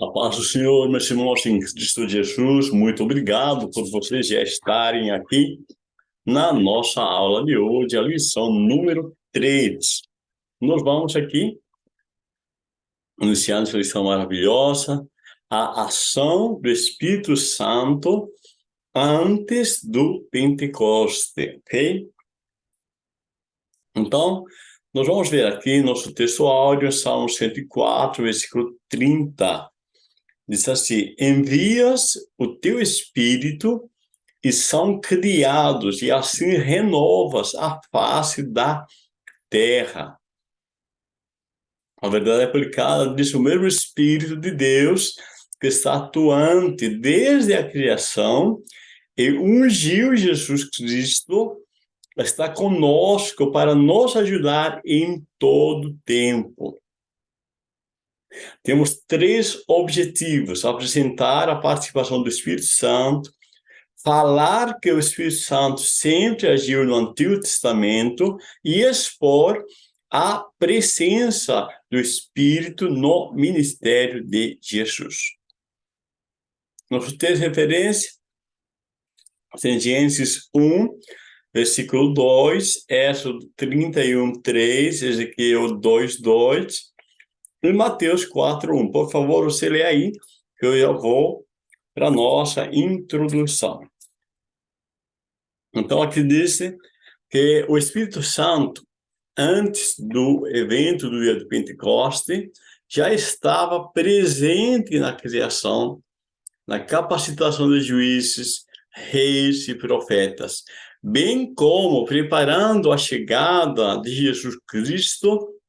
A paz do Senhor, meus irmãos em Cristo Jesus, muito obrigado por vocês já estarem aqui na nossa aula de hoje, a lição número 3. Nós vamos aqui, iniciando essa lição maravilhosa, a ação do Espírito Santo antes do Pentecoste, ok? Então, nós vamos ver aqui nosso texto áudio, Salmo 104, versículo 30 diz assim, envias o teu espírito e são criados, e assim renovas a face da terra. A verdade é aplicada diz o mesmo Espírito de Deus que está atuante desde a criação e ungiu Jesus Cristo, está conosco para nos ajudar em todo tempo. Temos três objetivos: apresentar a participação do Espírito Santo, falar que o Espírito Santo sempre agiu no Antigo Testamento e expor a presença do Espírito no ministério de Jesus. Nosso texto de referência? Em Gênesis 1, versículo 2, Êxodo 31, 3, Ezequiel 2, 2, em Mateus 4:1. Por favor, você lê aí, que eu já vou para a nossa introdução. Então, aqui diz que o Espírito Santo, antes do evento do dia do Pentecoste, já estava presente na criação, na capacitação de juízes, reis e profetas, bem como preparando a chegada de Jesus Cristo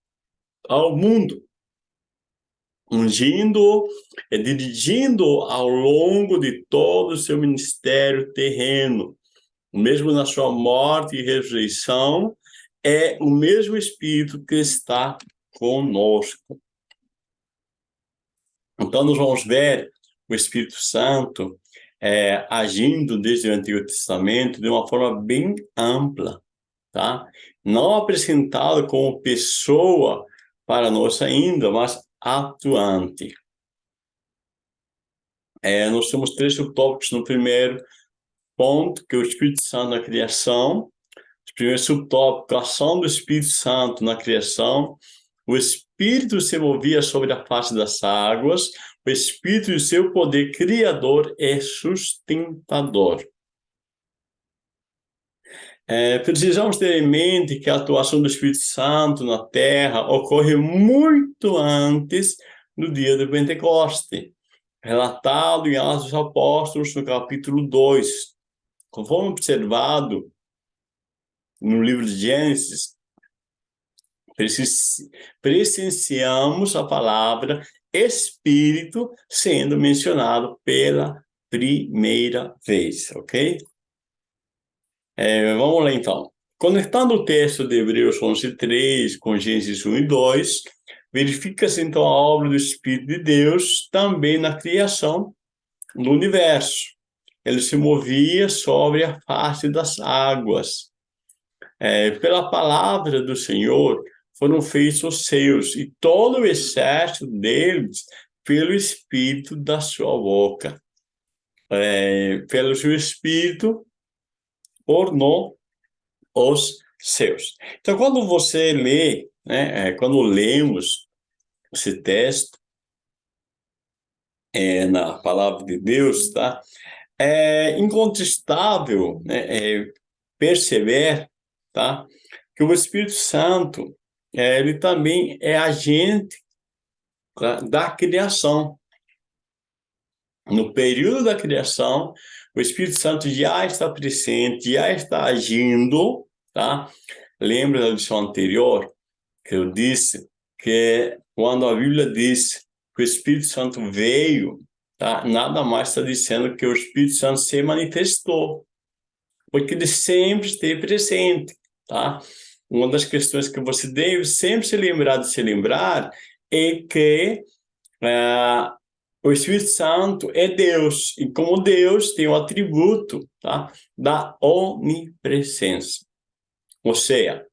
ao mundo ungindo e dirigindo ao longo de todo o seu ministério terreno. Mesmo na sua morte e ressurreição, é o mesmo Espírito que está conosco. Então, nós vamos ver o Espírito Santo é, agindo desde o Antigo Testamento de uma forma bem ampla, tá? Não apresentado como pessoa para nós ainda, mas atuante. É, nós temos três subtópicos no primeiro ponto, que é o Espírito Santo na criação. O primeiro subtópico, a ação do Espírito Santo na criação. O Espírito se movia sobre a face das águas. O Espírito e seu poder criador é sustentador. É, precisamos ter em mente que a atuação do Espírito Santo na Terra ocorre muito antes do dia do Pentecoste, relatado em Atos dos Apóstolos, no capítulo 2. Conforme observado no livro de Gênesis, presenciamos a palavra Espírito sendo mencionado pela primeira vez, ok? É, vamos lá, então. Conectando o texto de Hebreus 11, 3 com Gênesis 1 e 2, verifica-se, então, a obra do Espírito de Deus também na criação do universo. Ele se movia sobre a face das águas. É, pela palavra do Senhor foram feitos os seus, e todo o exército deles pelo Espírito da sua boca. É, pelo seu Espírito, ornou os seus. Então, quando você lê, né, é, quando lemos esse texto é, na palavra de Deus, tá? É incontestável né, é, perceber, tá? Que o Espírito Santo, é, ele também é agente tá, da criação. No período da criação, o Espírito Santo já está presente, já está agindo, tá? Lembra da lição anterior que eu disse que quando a Bíblia diz que o Espírito Santo veio, tá? Nada mais está dizendo que o Espírito Santo se manifestou, porque ele sempre esteve presente, tá? Uma das questões que você deve sempre se lembrar de se lembrar é que uh, o Espírito Santo é Deus, e como Deus tem o atributo tá, da onipresença. Ou seja,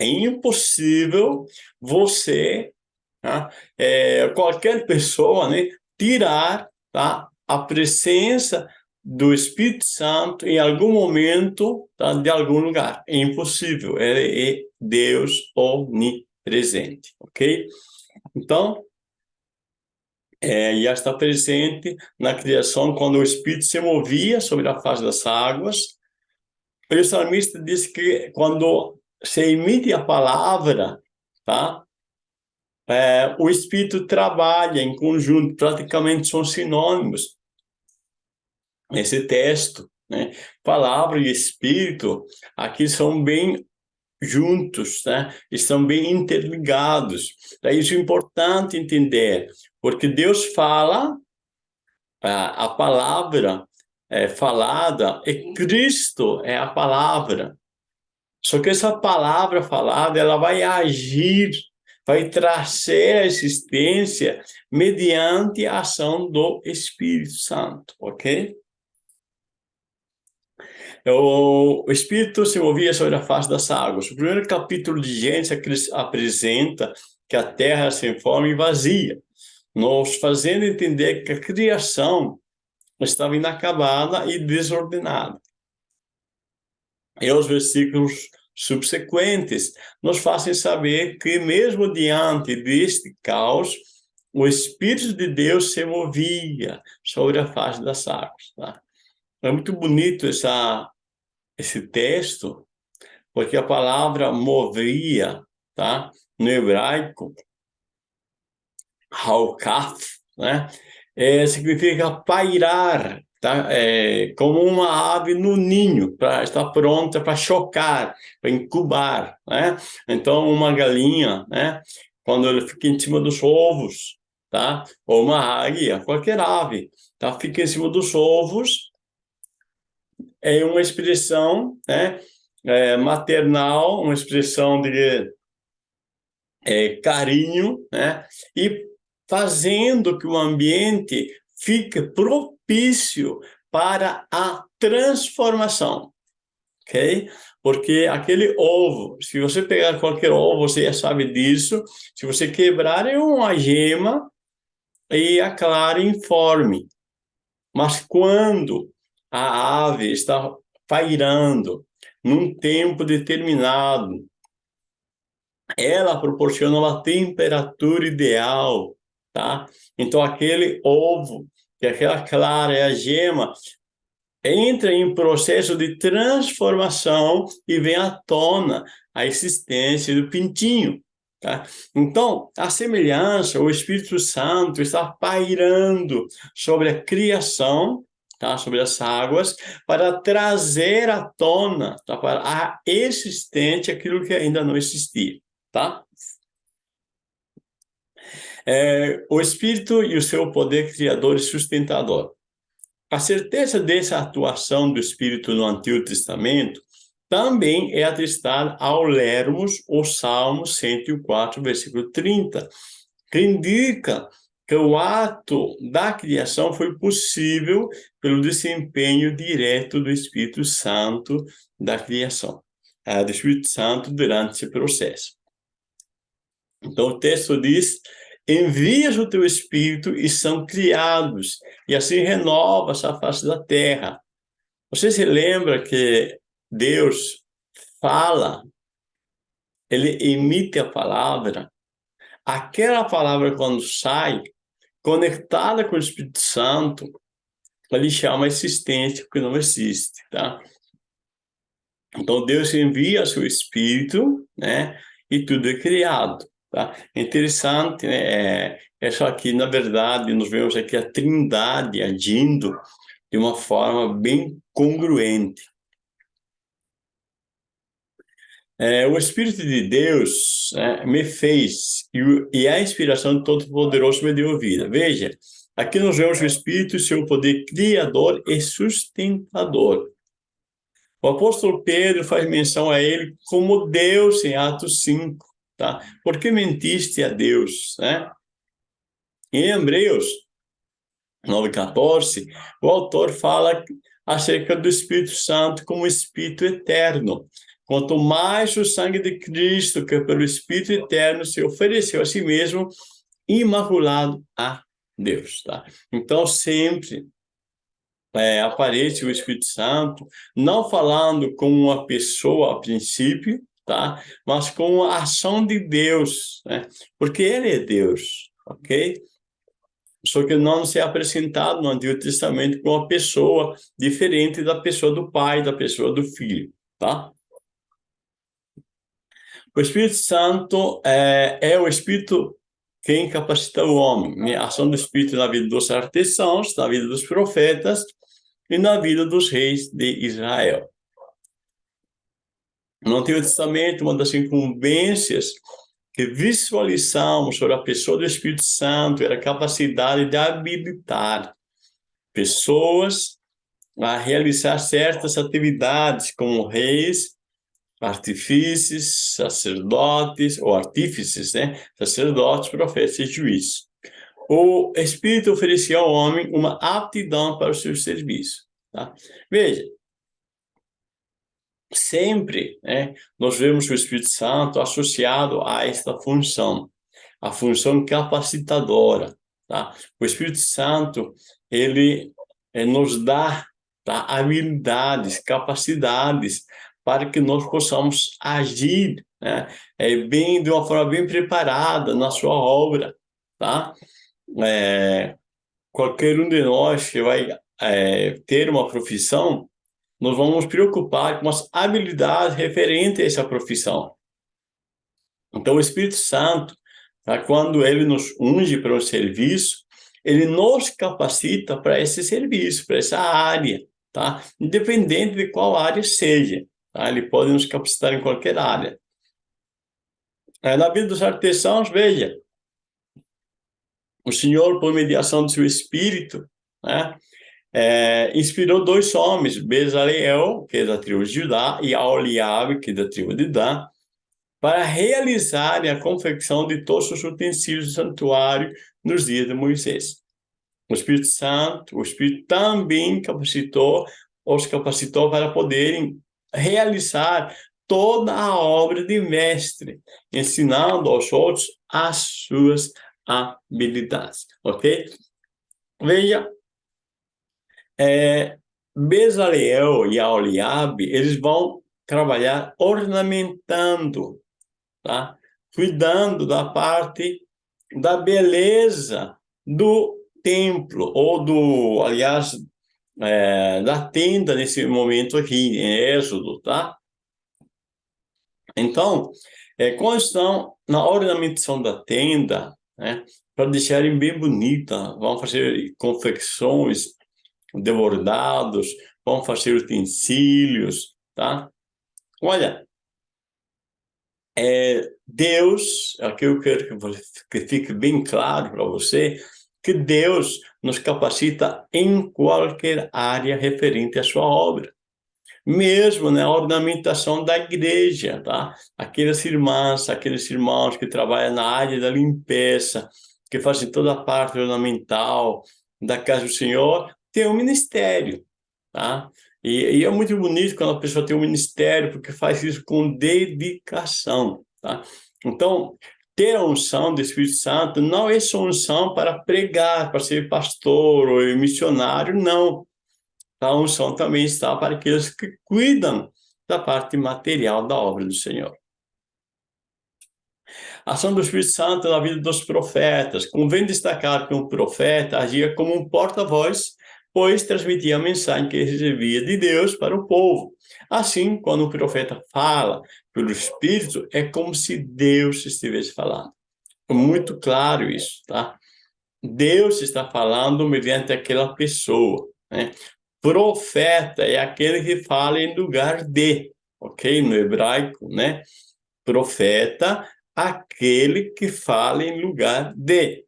é impossível você tá? é, qualquer pessoa, né, tirar tá, a presença do Espírito Santo em algum momento tá, de algum lugar. É impossível, ele é Deus onipresente, ok? Então, é, já está presente na criação quando o Espírito se movia sobre a face das águas. O salmista diz que quando se emite a palavra, tá? É, o Espírito trabalha em conjunto, praticamente são sinônimos. Esse texto, né? Palavra e Espírito, aqui são bem juntos, né? estão bem interligados. É isso é importante entender, porque Deus fala, a, palavra é falada, e Cristo é a palavra. Só que essa palavra falada, ela vai agir, vai trazer a existência mediante a ação do Espírito Santo, ok? O, Espírito se movia sobre a face das águas. O primeiro capítulo de Gênesis apresenta que a terra se forma e vazia, nos fazendo entender que a criação estava inacabada e desordenada. E os versículos subsequentes nos fazem saber que, mesmo diante deste caos, o Espírito de Deus se movia sobre a face das águas. Tá? É muito bonito essa, esse texto, porque a palavra movia, tá? no hebraico, haukaf, né? É, significa pairar, tá? É, como uma ave no ninho, para estar pronta para chocar, para incubar, né? Então, uma galinha, né? Quando ela fica em cima dos ovos, tá? Ou uma águia, qualquer ave, tá? Fica em cima dos ovos, é uma expressão, né? É, maternal, uma expressão de é, carinho, né? E fazendo que o ambiente fique propício para a transformação, ok? Porque aquele ovo, se você pegar qualquer ovo, você já sabe disso, se você quebrar é uma gema e a clara informe. Mas quando a ave está pairando num tempo determinado, ela proporciona uma temperatura ideal, tá? Então, aquele ovo que aquela clara é a gema, entra em processo de transformação e vem à tona a existência do pintinho. Tá? Então, a semelhança, o Espírito Santo está pairando sobre a criação, tá? sobre as águas, para trazer à tona, tá? para a existente aquilo que ainda não existia. Tá? É, o Espírito e o seu poder criador e sustentador. A certeza dessa atuação do Espírito no Antigo Testamento também é atestada ao lermos o Salmo 104, versículo 30, que indica que o ato da criação foi possível pelo desempenho direto do Espírito Santo da criação, é, do Espírito Santo durante esse processo. Então, o texto diz envias o teu Espírito e são criados, e assim renova-se a face da terra. Você se lembra que Deus fala, ele emite a palavra, aquela palavra quando sai, conectada com o Espírito Santo, ele chama existência que não existe, tá? Então Deus envia seu Espírito, né? E tudo é criado. Tá? É interessante, né? É, é só que, na verdade, nós vemos aqui a trindade agindo de uma forma bem congruente. É, o Espírito de Deus é, me fez, e, e a inspiração do Todo-Poderoso me deu vida. Veja, aqui nós vemos o Espírito, seu poder criador e sustentador. O apóstolo Pedro faz menção a ele como Deus em Atos 5 tá? Por que mentiste a Deus, né? Em Hebreus 9:14, o autor fala acerca do Espírito Santo como Espírito eterno. Quanto mais o sangue de Cristo, que pelo Espírito eterno se ofereceu a si mesmo, imaculado a Deus, tá? Então, sempre é, aparece o Espírito Santo, não falando com uma pessoa a princípio, tá? Mas com a ação de Deus, né? Porque Ele é Deus, ok? Só que não se é apresentado no Antigo Testamento com uma pessoa diferente da pessoa do Pai, da pessoa do Filho, tá? O Espírito Santo é, é o Espírito quem capacita o homem. A ação do Espírito na vida dos artesãos, na vida dos profetas e na vida dos reis de Israel. No Antigo Testamento, uma das incumbências que visualizamos sobre a pessoa do Espírito Santo era a capacidade de habilitar pessoas a realizar certas atividades como reis, artífices, sacerdotes, ou artífices, né? Sacerdotes, profetas e juízes. O Espírito oferecia ao homem uma aptidão para o seu serviço. Tá? Veja, sempre né, nós vemos o Espírito Santo associado a esta função, a função capacitadora. Tá? O Espírito Santo, ele é, nos dá tá, habilidades, capacidades para que nós possamos agir né, é, bem, de uma forma bem preparada na sua obra. Tá? É, qualquer um de nós que vai é, ter uma profissão, nós vamos preocupar com as habilidades referentes a essa profissão. Então, o Espírito Santo, tá, quando ele nos unge para o serviço, ele nos capacita para esse serviço, para essa área, tá? independente de qual área seja. Tá? Ele pode nos capacitar em qualquer área. É, na vida dos artesãos, veja, o Senhor, por mediação do seu Espírito, né, é, inspirou dois homens, Bezaleel, que é da tribo de Judá, e Aoliabe, que é da tribo de Dan, para realizarem a confecção de todos os utensílios do santuário nos dias de Moisés. O Espírito Santo, o Espírito também capacitou, os capacitou para poderem realizar toda a obra de mestre, ensinando aos outros as suas habilidades, ok? Veja, é, Bezaleel e Aoliabe, eles vão trabalhar ornamentando, tá? cuidando da parte da beleza do templo, ou do, aliás, é, da tenda nesse momento aqui, em Êxodo, tá? Então, é, quando estão na ornamentação da tenda, né, para deixarem bem bonita, vão fazer confecções de bordados, vão fazer utensílios, tá? Olha, é, Deus, aqui eu quero que, que fique bem claro para você, que Deus nos capacita em qualquer área referente à sua obra. Mesmo na ornamentação da igreja, tá? Aquelas irmãs, aqueles irmãos que trabalham na área da limpeza, que fazem toda a parte ornamental da casa do Senhor, tem um ministério, tá? E, e, é muito bonito quando a pessoa tem um ministério, porque faz isso com dedicação, tá? Então, ter a unção do Espírito Santo não é só unção para pregar, para ser pastor ou missionário, não. A unção também está para aqueles que cuidam da parte material da obra do Senhor. A ação do Espírito Santo na vida dos profetas. Convém destacar que um profeta agia como um porta-voz, pois transmitia a mensagem que recebia de Deus para o povo. Assim, quando o profeta fala pelo Espírito, é como se Deus estivesse falando. É muito claro isso, tá? Deus está falando mediante aquela pessoa, né? Profeta é aquele que fala em lugar de, ok? No hebraico, né? Profeta, aquele que fala em lugar de.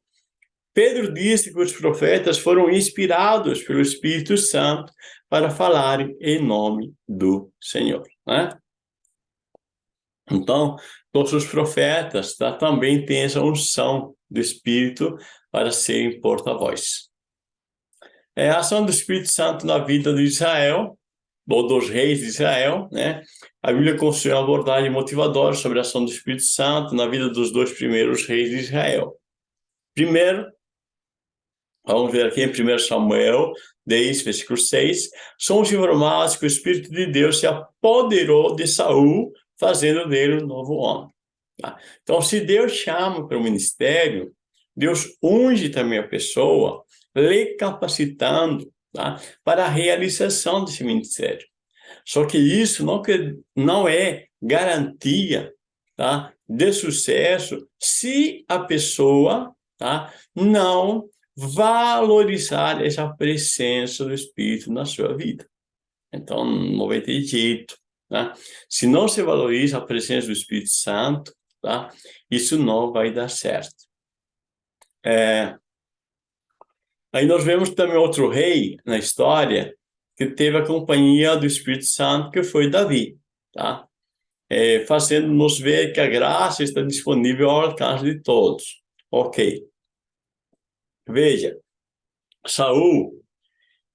Pedro disse que os profetas foram inspirados pelo Espírito Santo para falarem em nome do Senhor. Né? Então, todos os profetas tá, também têm essa unção do Espírito para serem porta-voz. É a ação do Espírito Santo na vida de Israel, ou dos reis de Israel, né? A Bíblia construiu uma abordagem motivadora sobre a ação do Espírito Santo na vida dos dois primeiros reis de Israel. Primeiro, vamos ver aqui em 1 Samuel 10, versículo 6, somos informados que o Espírito de Deus se apoderou de Saul, fazendo dele um novo homem. Tá? Então, se Deus chama para o ministério, Deus unge também a pessoa, lhe capacitando tá? para a realização desse ministério. Só que isso não, que, não é garantia tá? de sucesso se a pessoa tá? não valorizar essa presença do Espírito na sua vida. Então, não vai ter jeito. Tá? Se não se valoriza a presença do Espírito Santo, tá? isso não vai dar certo. É... Aí nós vemos também outro rei na história que teve a companhia do Espírito Santo, que foi Davi. Tá? É, fazendo-nos ver que a graça está disponível ao alcance de todos. Ok. Veja, Saul,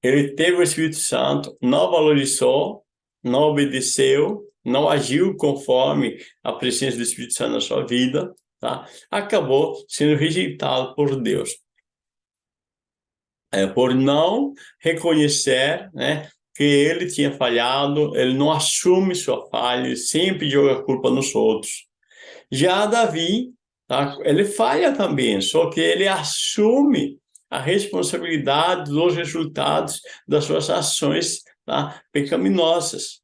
ele teve o Espírito Santo, não valorizou, não obedeceu, não agiu conforme a presença do Espírito Santo na sua vida, tá? acabou sendo rejeitado por Deus. É, por não reconhecer né, que ele tinha falhado, ele não assume sua falha, ele sempre joga a culpa nos outros. Já Davi, ele falha também, só que ele assume a responsabilidade dos resultados das suas ações tá, pecaminosas.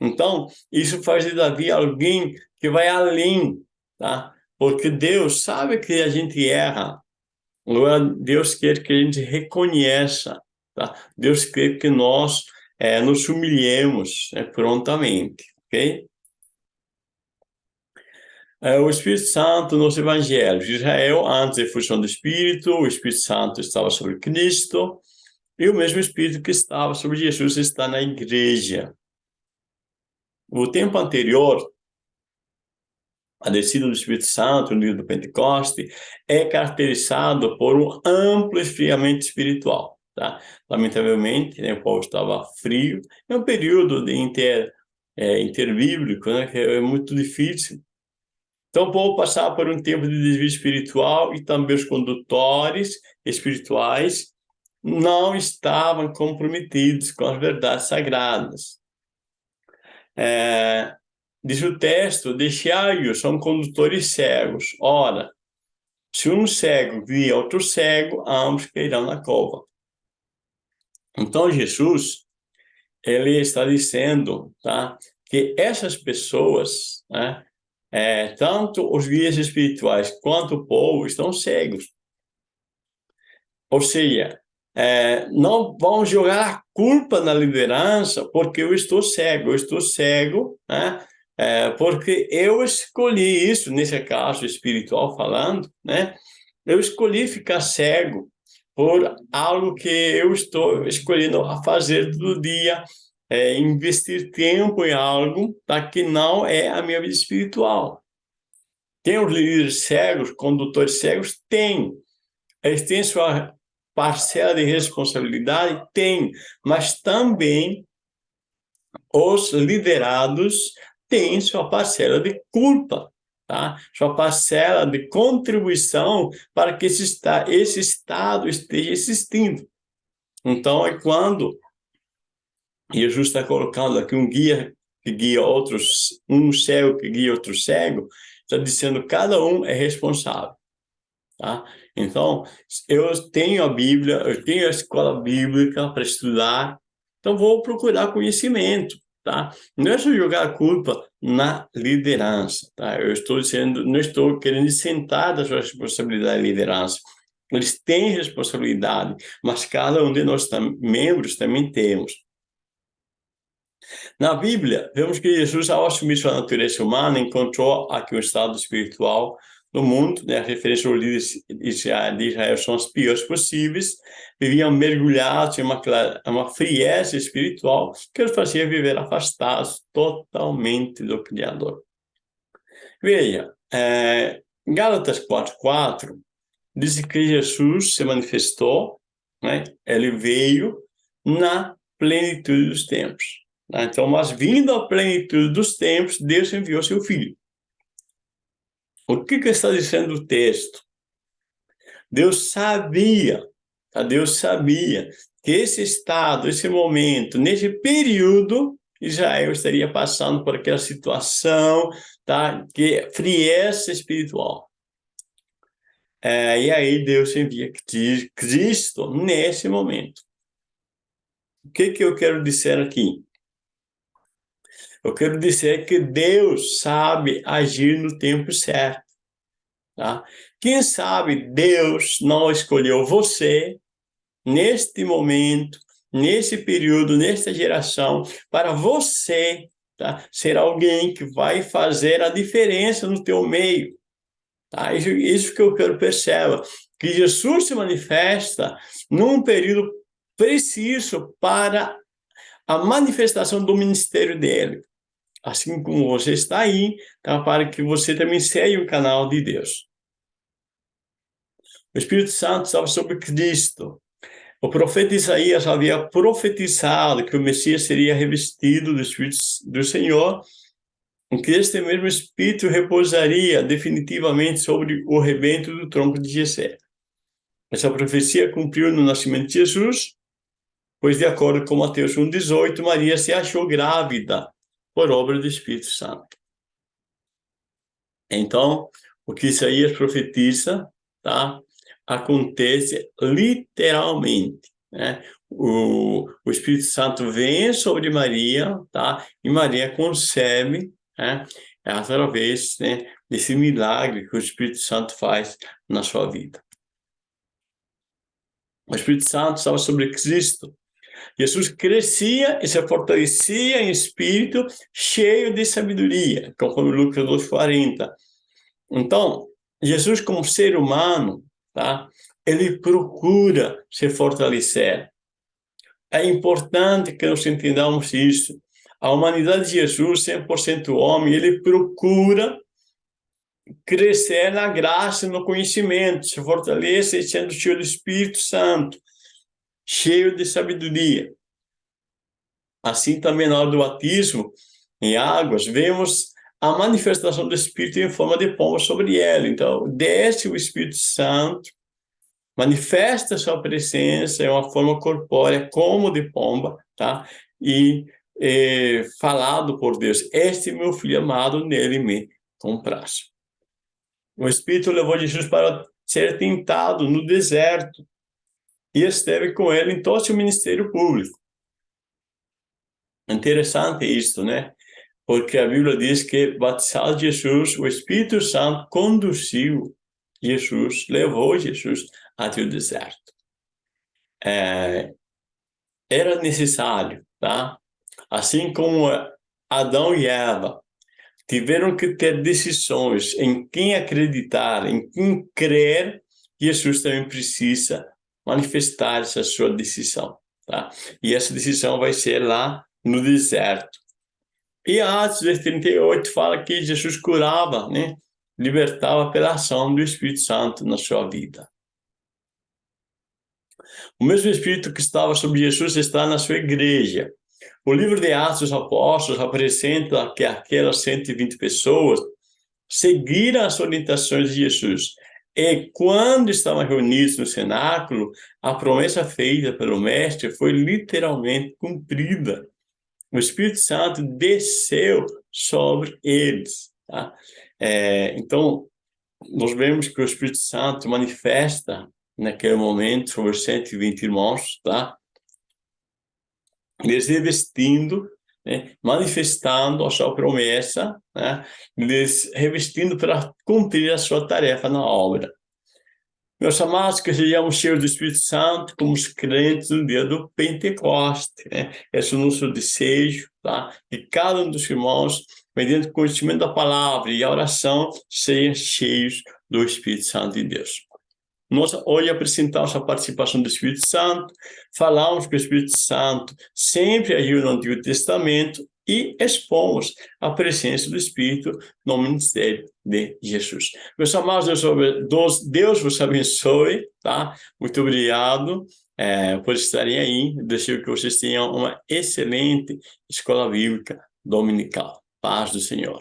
Então, isso faz de Davi alguém que vai além, tá? Porque Deus sabe que a gente erra. Deus quer que a gente reconheça, tá? Deus quer que nós é, nos humilhemos né, prontamente, ok? É, o Espírito Santo nos evangelhos Israel, antes da fusão do Espírito, o Espírito Santo estava sobre Cristo, e o mesmo Espírito que estava sobre Jesus está na igreja. O tempo anterior, a descida do Espírito Santo no dia do Pentecoste, é caracterizado por um amplo esfriamento espiritual. Tá? Lamentavelmente, né, o povo estava frio. É um período de inter, é, interbíblico, né, que é muito difícil. Então, o povo passava por um tempo de desvio espiritual e também os condutores espirituais não estavam comprometidos com as verdades sagradas. É, diz o texto, deixai-os, são condutores cegos. Ora, se um cego guia outro cego, ambos cairão na cova. Então, Jesus, ele está dizendo tá, que essas pessoas, né, é, tanto os guias espirituais quanto o povo, estão cegos. Ou seja, é, não vão jogar a culpa na liderança porque eu estou cego, eu estou cego, né? É, porque eu escolhi isso, nesse caso espiritual falando, né? Eu escolhi ficar cego por algo que eu estou escolhendo a fazer todo dia, é, investir tempo em algo tá, que não é a minha vida espiritual. Tem os líderes cegos, condutores cegos? Tem. Eles têm sua parcela de responsabilidade? Tem, mas também os liderados têm sua parcela de culpa, tá? sua parcela de contribuição para que esse, esse Estado esteja existindo. Então, é quando Jesus está colocando aqui um guia que guia outros, um cego que guia outro cego, está dizendo cada um é responsável. Tá? Então, eu tenho a Bíblia, eu tenho a escola bíblica para estudar, então vou procurar conhecimento, tá? Não é só jogar a culpa na liderança, tá? Eu estou dizendo, não estou querendo sentar da sua responsabilidade de liderança. Eles têm responsabilidade, mas cada um de nós membros também temos. Na Bíblia, vemos que Jesus, ao assumir sua natureza humana, encontrou aqui um estado espiritual no mundo, né, a referência líderes de Israel são as piores possíveis, viviam mergulhados em uma, uma frieza espiritual que os fazia viver afastados totalmente do Criador. Veja, é, Gálatas 4.4 diz que Jesus se manifestou, né, ele veio na plenitude dos tempos. Né? Então, mas vindo à plenitude dos tempos, Deus enviou seu Filho. O que, que está dizendo o texto? Deus sabia, tá? Deus sabia que esse estado, esse momento, nesse período, Israel estaria passando por aquela situação, tá? Que frieza espiritual. É, e aí Deus envia Cristo nesse momento. O que, que eu quero dizer aqui? Eu quero dizer que Deus sabe agir no tempo certo. Tá? Quem sabe Deus não escolheu você neste momento, nesse período, nesta geração, para você tá? ser alguém que vai fazer a diferença no teu meio. Tá? Isso, isso que eu quero perceber, que Jesus se manifesta num período preciso para a manifestação do ministério dele. Assim como você está aí, tá? para que você também seja o canal de Deus. O Espírito Santo estava sobre Cristo. O profeta Isaías havia profetizado que o Messias seria revestido do Espírito do Senhor que este mesmo Espírito repousaria definitivamente sobre o rebento do tronco de Jessé. Essa profecia cumpriu no nascimento de Jesus, pois de acordo com Mateus 1,18, Maria se achou grávida por obra do Espírito Santo. Então, o que Isaías profetiza, tá? acontece literalmente. Né? O, o Espírito Santo vem sobre Maria, tá? e Maria concebe né? Através né, desse milagre que o Espírito Santo faz na sua vida. O Espírito Santo estava sobre Cristo. Jesus crescia e se fortalecia em espírito, cheio de sabedoria, conforme Lucas 2,40. Então, Jesus como ser humano, tá? ele procura se fortalecer. É importante que nós entendamos isso a humanidade de Jesus, 100% homem, ele procura crescer na graça, no conhecimento, se fortalecer sendo cheio do Espírito Santo, cheio de sabedoria. Assim também na hora do batismo, em águas, vemos a manifestação do Espírito em forma de pomba sobre ela. Então, desce o Espírito Santo, manifesta sua presença em uma forma corpórea como de pomba, tá? E é, falado por Deus, este meu filho amado, nele me comprasse. O Espírito levou Jesus para ser tentado no deserto e esteve com ele em todo o ministério público. Interessante isso, né? Porque a Bíblia diz que, batizado Jesus, o Espírito Santo conduziu Jesus, levou Jesus até o deserto. É, era necessário, tá? Assim como Adão e Eva tiveram que ter decisões em quem acreditar, em quem crer, Jesus também precisa manifestar essa sua decisão. Tá? E essa decisão vai ser lá no deserto. E Atos 38 fala que Jesus curava, né? libertava pela ação do Espírito Santo na sua vida. O mesmo Espírito que estava sobre Jesus está na sua igreja. O livro de Atos dos Apóstolos apresenta que aquelas 120 pessoas seguiram as orientações de Jesus. E quando estavam reunidos no cenáculo, a promessa feita pelo Mestre foi literalmente cumprida. O Espírito Santo desceu sobre eles. Tá? É, então, nós vemos que o Espírito Santo manifesta naquele momento sobre os 120 irmãos, tá? lhes revestindo, né, manifestando a sua promessa, né, lhes revestindo para cumprir a sua tarefa na obra. Meus amados, que sejamos cheios do Espírito Santo, como os crentes no dia do Pentecoste. Né? Esse é o nosso desejo, tá? Que cada um dos irmãos, mediante o conhecimento da palavra e a oração, sejam cheios do Espírito Santo de Deus. Nós hoje apresentamos a participação do Espírito Santo, falamos que o Espírito Santo sempre agiu no Antigo Testamento e expomos a presença do Espírito no ministério de Jesus. Meus amados, Deus, Deus vos abençoe, tá? Muito obrigado é, por estarem aí. Desejo que vocês tenham uma excelente escola bíblica dominical. Paz do Senhor.